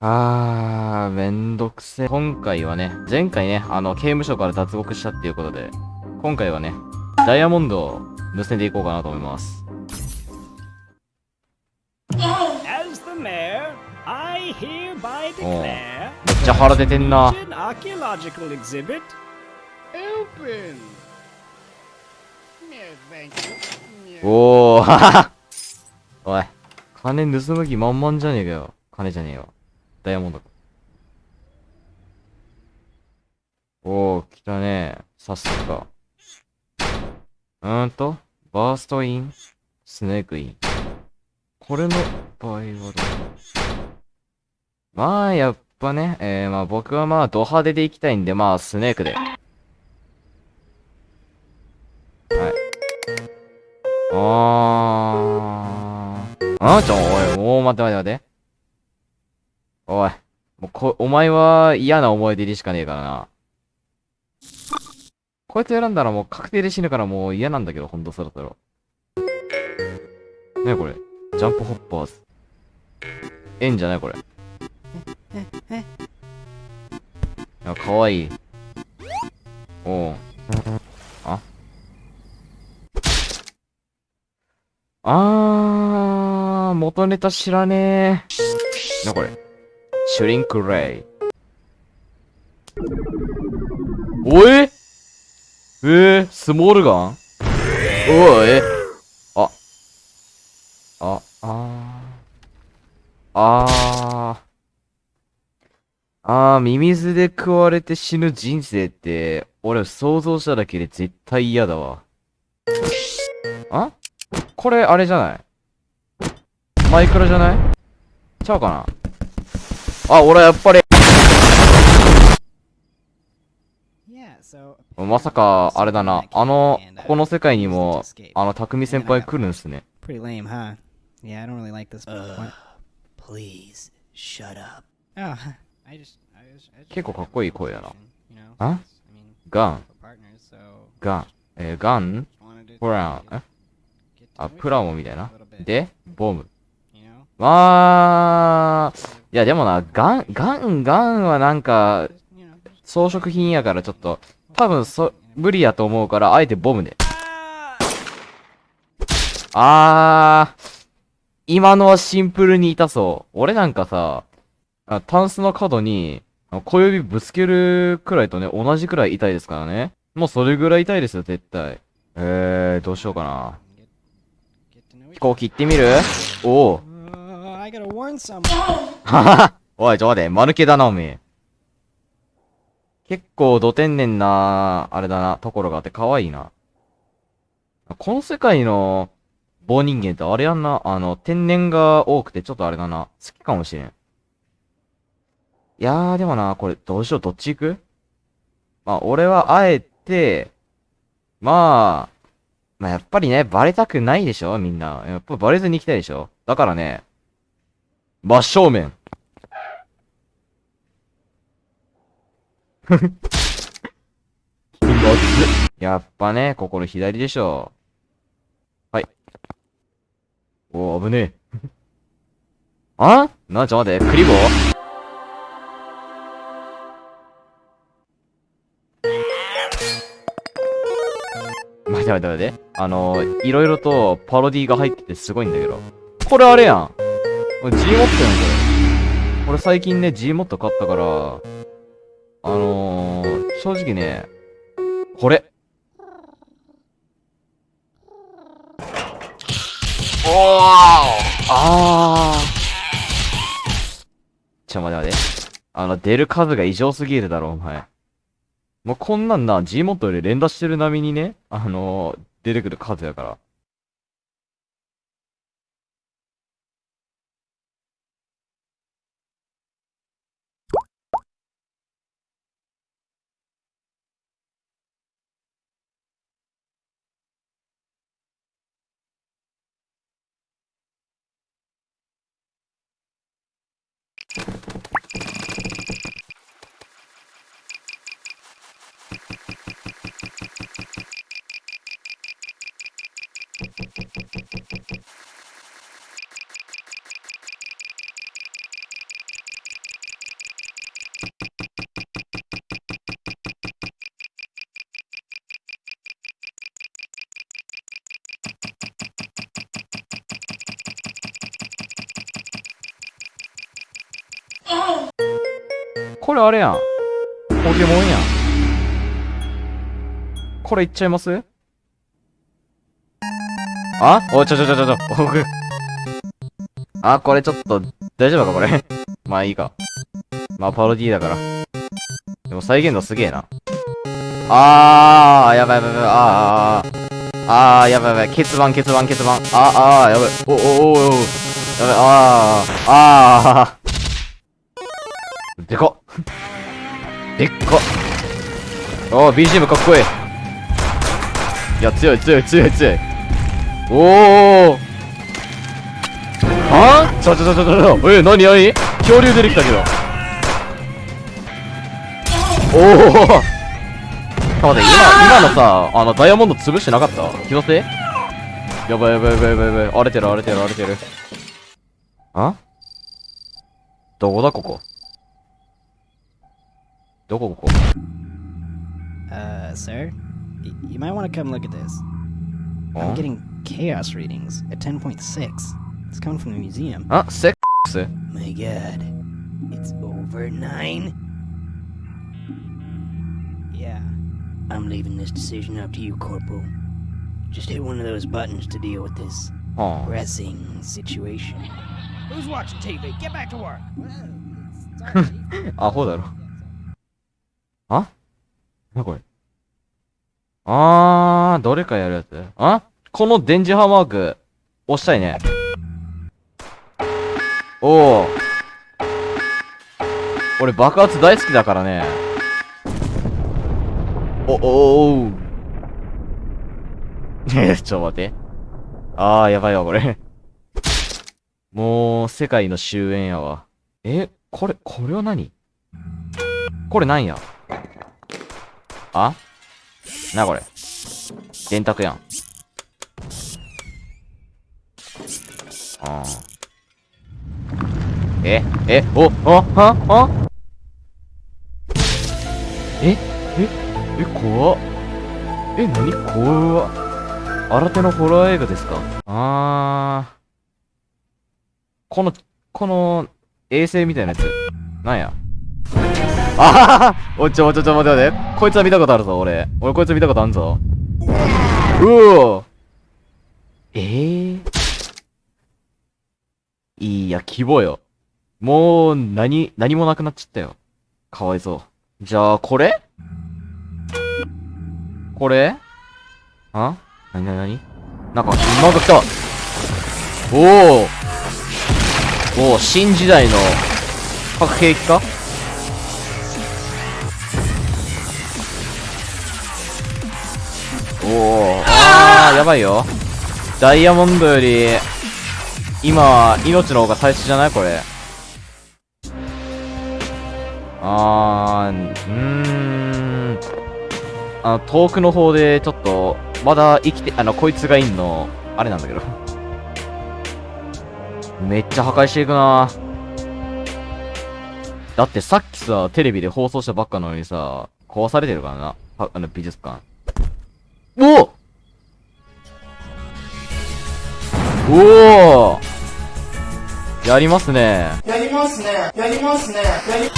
あー、めんどくせえ。今回はね、前回ね、あの、刑務所から脱獄したっていうことで、今回はね、ダイヤモンドを盗んでいこうかなと思います。めっちゃ腹出てんな。おー、はははおい、金盗む気満々じゃねえかよ。金じゃねえよ。ダイヤモンドか。おー、来たね。早速か。うーんと、バーストイン、スネークイン。これの場合はどう？まあ、やっぱね、えー、まあ僕はまあ、ド派手で行きたいんで、まあ、スネークで。はい。あー。あちょ、おい、もう待って待って待って。おい。もうこ、お前は嫌な思い出でしかねえからな。こいつ選んだらもう確定で死ぬからもう嫌なんだけど、ほんとそろそろ。ねえこれ？ジャンプホッパーズ。えんじゃないこれ。あ、かわいい。おう。あ？あー、元ネタ知らねえ。な、これ？シュリンクレイ。おえ？えー、スモールガン？おい、えあ。あ、あー。あー。あー、ミミズで食われて死ぬ人生って、俺想像しただけで絶対嫌だわ。あ？これ、あれじゃない？マイクラじゃない？ちゃうかな？あ、俺はやっぱり。まさか、あれだな。あの、この世界にも、あの、匠先輩来るんすね。結構かっこいい声だな。あガン。ガン。えー、ガンプラン。あ、プラモみたいな。で、ボム。まあ、いやでもな、ガン、ガン、ガンはなんか、装飾品やからちょっと、多分そ、無理やと思うから、あえてボムで。あー、今のはシンプルに痛そう。俺なんかさ、あタンスの角に、小指ぶつけるくらいとね、同じくらい痛いですからね。もうそれぐらい痛いですよ、絶対。えー、どうしようかな。飛行機行ってみる？おお。I gotta warn someone. おい、ちょ待て、間抜けだな、おめえ。結構、ど天然な、あれだな、ところがあって可愛いな。この世界の棒人間ってあれやんな、あの、天然が多くてちょっとあれだな、好きかもしれん。いやー、でもな、これ、どうしよう、どっち行く？まあ、俺はあえて、まあ、まあ、やっぱりね、バレたくないでしょみんな。やっぱバレずに行きたいでしょだからね、真正面。やっぱね、心左でしょ。はい。おー、危ねえ。あ？な、ちょ、待って、クリボー？待て待て待て。あのー、いろいろとパロディが入っててすごいんだけど。これあれやん。これ G モットやん、これ。これ最近ね、G モット買ったから、あのー、正直ね、これ。おーあー。ちょ、待て待て。あの、出る数が異常すぎるだろ、お前。もうこんなんな、G モットより連打してる並みにね、あのー、出てくる数やから。これあれやん。ポケモンやん。これいっちゃいます？あ？お、ちょちょちょちょちょ。僕あ、これちょっと、大丈夫かこれ？まあいいか。まあパロディだから。でも再現度すげえな。あー、やばいやばいやばい、あー、あー、あー、やばいやばい、欠番、欠番、欠番。あー、あー、やばい。お、お、お、お、やばい、あー、あー。でかっ。でっかっ。おー、BGM かっこいい。いや、強い、強い、強い、強い。おー。は？ぁちょちょちょちょちょ。え、なになに恐竜出てきたけど。おお。待って、今、今のさ、あの、ダイヤモンド潰してなかった？気のせい？やばいやばいやばいやばいやばい。荒れてる荒れてる荒れてる。あ？どこだここ？どこここ Uh, sir? Y- you might want to come look at this. あ I'm getting chaos readings at 10.6. It's coming from the museum. あセックス My god. It's over nine? Yeah. I'm leaving this decision up to you, Corporal. Just hit one of those buttons to deal with this は pressing situation. Who's watching TV? Get back to work. あ。アホだろ。 あ？なこれ？あー、どれかやるやつ？あ？この電磁波マーク、押したいね。おー。俺爆発大好きだからね。お、おおー。え、ちょ待って。あー、やばいわ、これ。もう、世界の終焉やわ。え、これ、これは何？これなんや？あ？な、これ。電卓やん。あー。え、え、お、あ、は、あ？え、え、え、怖っ。え、なに怖っ。新手のホラー映画ですか？あー。この、この、衛星みたいなやつ。なんや？あははおちょお、ちょ、ちょ、待って待て。こいつは見たことあるぞ、俺。俺こいつ見たことあるぞ。うおえー、いいや、規模よ。もう、何、何もなくなっちゃったよ。かわいそう。じゃあ、これ？これ？あ？なになになになんか、なんか来たおおおお新時代の核兵器か？おおあーやばいよ。ダイヤモンドより今命の方が大切じゃない？これ。あーうーん。あの遠くの方でちょっとまだ生きてあのこいつがいんのあれなんだけど。めっちゃ破壊していくな。だってさっきさ、テレビで放送したばっかなのにさ、壊されてるからな。あの、美術館。おおおやりますね。やりますね。やりますね。やり